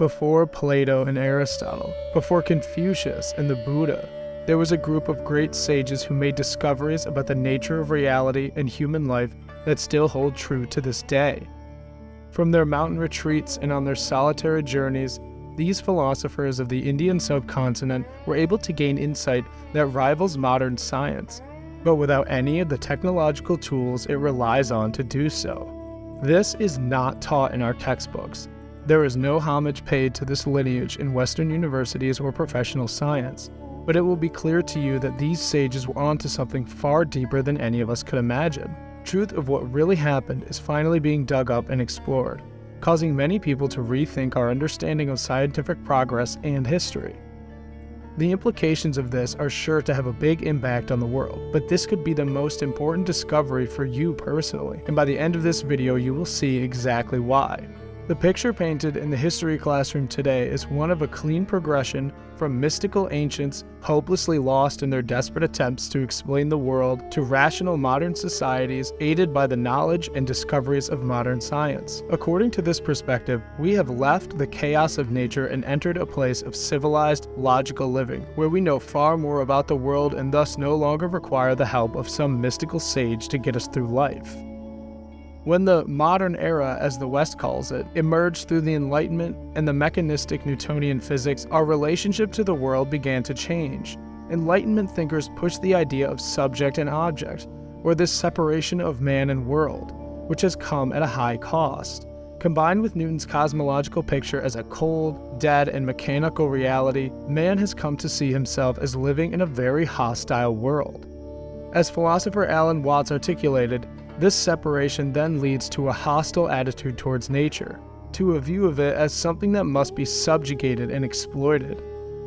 Before Plato and Aristotle, before Confucius and the Buddha, there was a group of great sages who made discoveries about the nature of reality and human life that still hold true to this day. From their mountain retreats and on their solitary journeys, these philosophers of the Indian subcontinent were able to gain insight that rivals modern science, but without any of the technological tools it relies on to do so. This is not taught in our textbooks. There is no homage paid to this lineage in Western universities or professional science, but it will be clear to you that these sages were onto something far deeper than any of us could imagine. Truth of what really happened is finally being dug up and explored, causing many people to rethink our understanding of scientific progress and history. The implications of this are sure to have a big impact on the world, but this could be the most important discovery for you personally, and by the end of this video you will see exactly why. The picture painted in the history classroom today is one of a clean progression from mystical ancients hopelessly lost in their desperate attempts to explain the world to rational modern societies aided by the knowledge and discoveries of modern science. According to this perspective, we have left the chaos of nature and entered a place of civilized, logical living, where we know far more about the world and thus no longer require the help of some mystical sage to get us through life. When the modern era, as the West calls it, emerged through the Enlightenment and the mechanistic Newtonian physics, our relationship to the world began to change. Enlightenment thinkers pushed the idea of subject and object, or this separation of man and world, which has come at a high cost. Combined with Newton's cosmological picture as a cold, dead, and mechanical reality, man has come to see himself as living in a very hostile world. As philosopher Alan Watts articulated, this separation then leads to a hostile attitude towards nature, to a view of it as something that must be subjugated and exploited.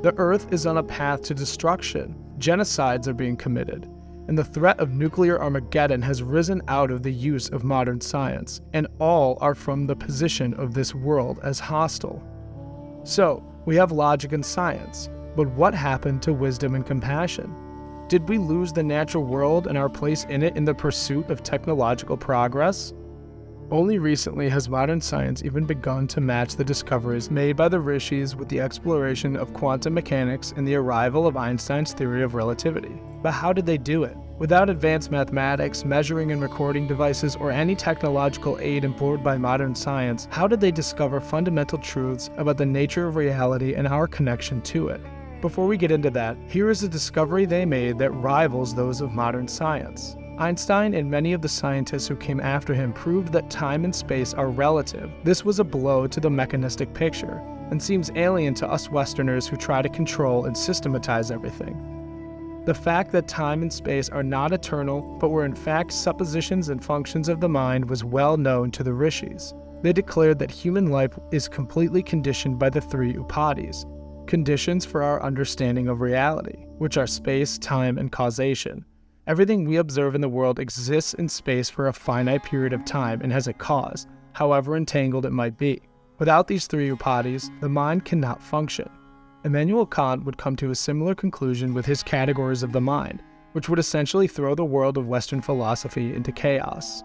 The Earth is on a path to destruction, genocides are being committed, and the threat of nuclear Armageddon has risen out of the use of modern science, and all are from the position of this world as hostile. So, we have logic and science, but what happened to wisdom and compassion? Did we lose the natural world and our place in it in the pursuit of technological progress? Only recently has modern science even begun to match the discoveries made by the rishis with the exploration of quantum mechanics and the arrival of Einstein's theory of relativity. But how did they do it? Without advanced mathematics, measuring and recording devices, or any technological aid employed by modern science, how did they discover fundamental truths about the nature of reality and our connection to it? Before we get into that, here is a discovery they made that rivals those of modern science. Einstein and many of the scientists who came after him proved that time and space are relative. This was a blow to the mechanistic picture, and seems alien to us Westerners who try to control and systematize everything. The fact that time and space are not eternal, but were in fact suppositions and functions of the mind was well known to the rishis. They declared that human life is completely conditioned by the three upadhis, conditions for our understanding of reality, which are space, time, and causation. Everything we observe in the world exists in space for a finite period of time and has a cause, however entangled it might be. Without these three upadhis, the mind cannot function. Immanuel Kant would come to a similar conclusion with his categories of the mind, which would essentially throw the world of Western philosophy into chaos.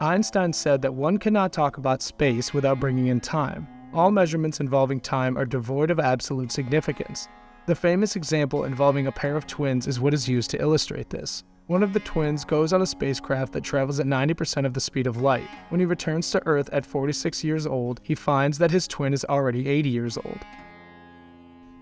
Einstein said that one cannot talk about space without bringing in time, all measurements involving time are devoid of absolute significance. The famous example involving a pair of twins is what is used to illustrate this. One of the twins goes on a spacecraft that travels at 90% of the speed of light. When he returns to Earth at 46 years old, he finds that his twin is already 80 years old.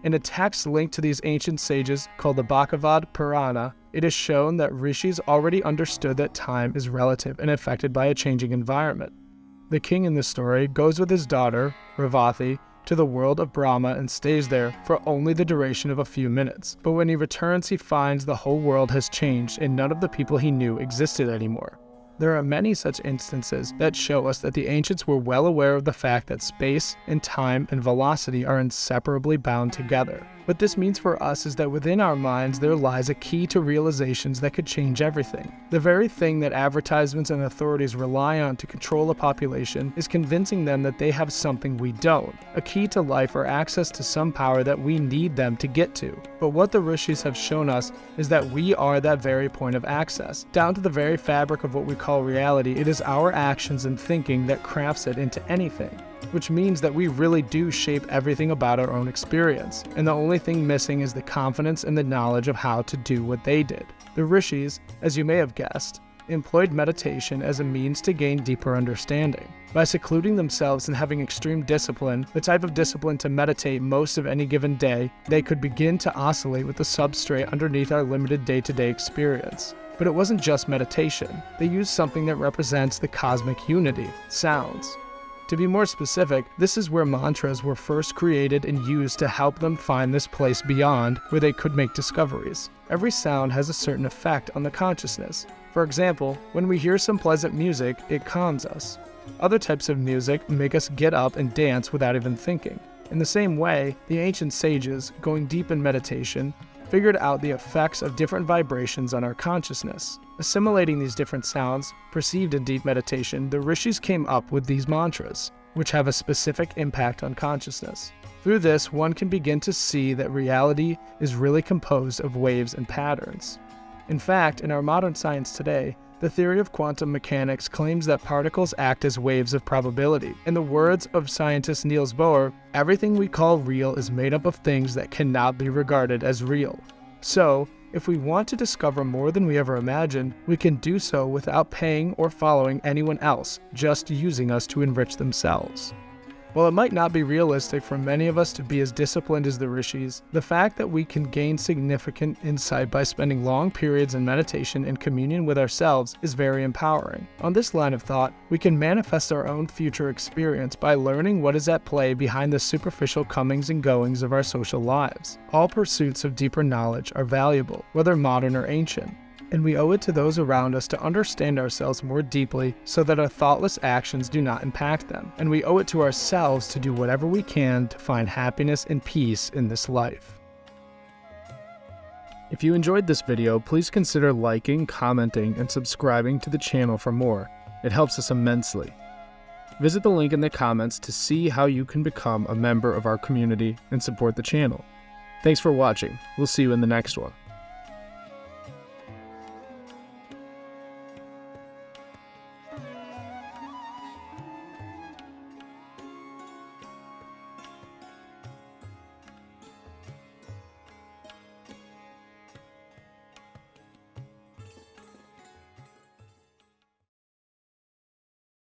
In a text linked to these ancient sages called the Bhagavad Purana, it is shown that rishis already understood that time is relative and affected by a changing environment. The king in this story goes with his daughter, Revati, to the world of Brahma and stays there for only the duration of a few minutes. But when he returns, he finds the whole world has changed and none of the people he knew existed anymore. There are many such instances that show us that the ancients were well aware of the fact that space and time and velocity are inseparably bound together. What this means for us is that within our minds there lies a key to realizations that could change everything. The very thing that advertisements and authorities rely on to control a population is convincing them that they have something we don't, a key to life or access to some power that we need them to get to. But what the rishis have shown us is that we are that very point of access, down to the very fabric of what we call call reality, it is our actions and thinking that crafts it into anything, which means that we really do shape everything about our own experience, and the only thing missing is the confidence and the knowledge of how to do what they did. The rishis, as you may have guessed, employed meditation as a means to gain deeper understanding. By secluding themselves and having extreme discipline, the type of discipline to meditate most of any given day, they could begin to oscillate with the substrate underneath our limited day to day experience. But it wasn't just meditation, they used something that represents the cosmic unity sounds. To be more specific, this is where mantras were first created and used to help them find this place beyond where they could make discoveries. Every sound has a certain effect on the consciousness. For example, when we hear some pleasant music, it calms us. Other types of music make us get up and dance without even thinking. In the same way, the ancient sages, going deep in meditation, figured out the effects of different vibrations on our consciousness. Assimilating these different sounds, perceived in deep meditation, the rishis came up with these mantras, which have a specific impact on consciousness. Through this, one can begin to see that reality is really composed of waves and patterns. In fact, in our modern science today, the theory of quantum mechanics claims that particles act as waves of probability. In the words of scientist Niels Bohr, everything we call real is made up of things that cannot be regarded as real. So, if we want to discover more than we ever imagined, we can do so without paying or following anyone else, just using us to enrich themselves. While it might not be realistic for many of us to be as disciplined as the rishis, the fact that we can gain significant insight by spending long periods in meditation and communion with ourselves is very empowering. On this line of thought, we can manifest our own future experience by learning what is at play behind the superficial comings and goings of our social lives. All pursuits of deeper knowledge are valuable, whether modern or ancient and we owe it to those around us to understand ourselves more deeply so that our thoughtless actions do not impact them. And we owe it to ourselves to do whatever we can to find happiness and peace in this life. If you enjoyed this video, please consider liking, commenting, and subscribing to the channel for more. It helps us immensely. Visit the link in the comments to see how you can become a member of our community and support the channel. Thanks for watching. We'll see you in the next one.